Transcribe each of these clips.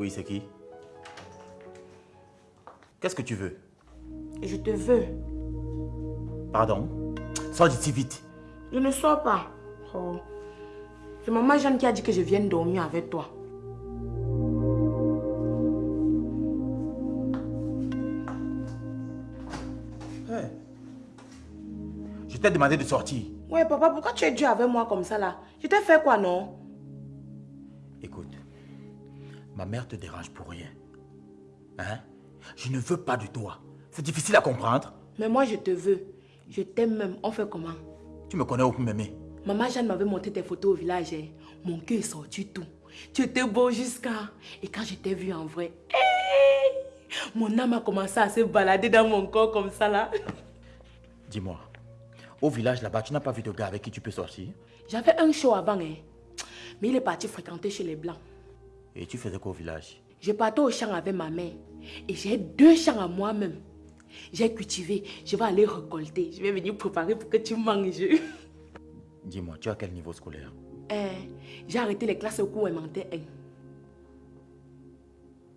Oui, c'est qui? Qu'est-ce que tu veux? Je te veux. Pardon? Sors d'ici vite. Je ne sors pas. Oh. C'est maman Jeanne qui a dit que je vienne dormir avec toi. Hey. Je t'ai demandé de sortir. Ouais, papa, pourquoi tu es dur avec moi comme ça là? Je t'ai fait quoi, non? Ma mère te dérange pour rien. Hein? Je ne veux pas de toi. C'est difficile à comprendre. Mais moi, je te veux. Je t'aime même. On fait comment? Tu me connais ou m'aimer Maman Jeanne m'avait montré tes photos au village. hein. Mon cœur est sorti tout. Tu étais beau jusqu'à... Et quand je t'ai vu en vrai, hey, mon âme a commencé à se balader dans mon corps comme ça là. Dis-moi, au village là-bas, tu n'as pas vu de gars avec qui tu peux sortir? J'avais un show avant, hein. mais il est parti fréquenter chez les Blancs. Et tu faisais quoi au village? Je partais au champ avec ma mère et j'ai deux champs à moi-même. J'ai cultivé, je vais aller récolter. Je vais venir préparer pour que tu manges. Dis-moi, tu as quel niveau scolaire? Eh, j'ai arrêté les classes au cours élémentaire 1.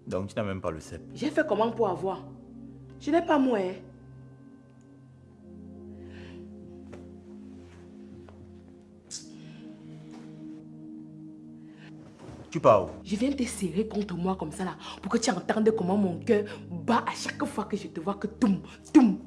Donc tu n'as même pas le CEP. J'ai fait comment pour avoir? Je n'ai pas moi. Tu pars où? Je viens te serrer contre moi comme ça là pour que tu entendes comment mon cœur bat à chaque fois que je te vois que toum, toum.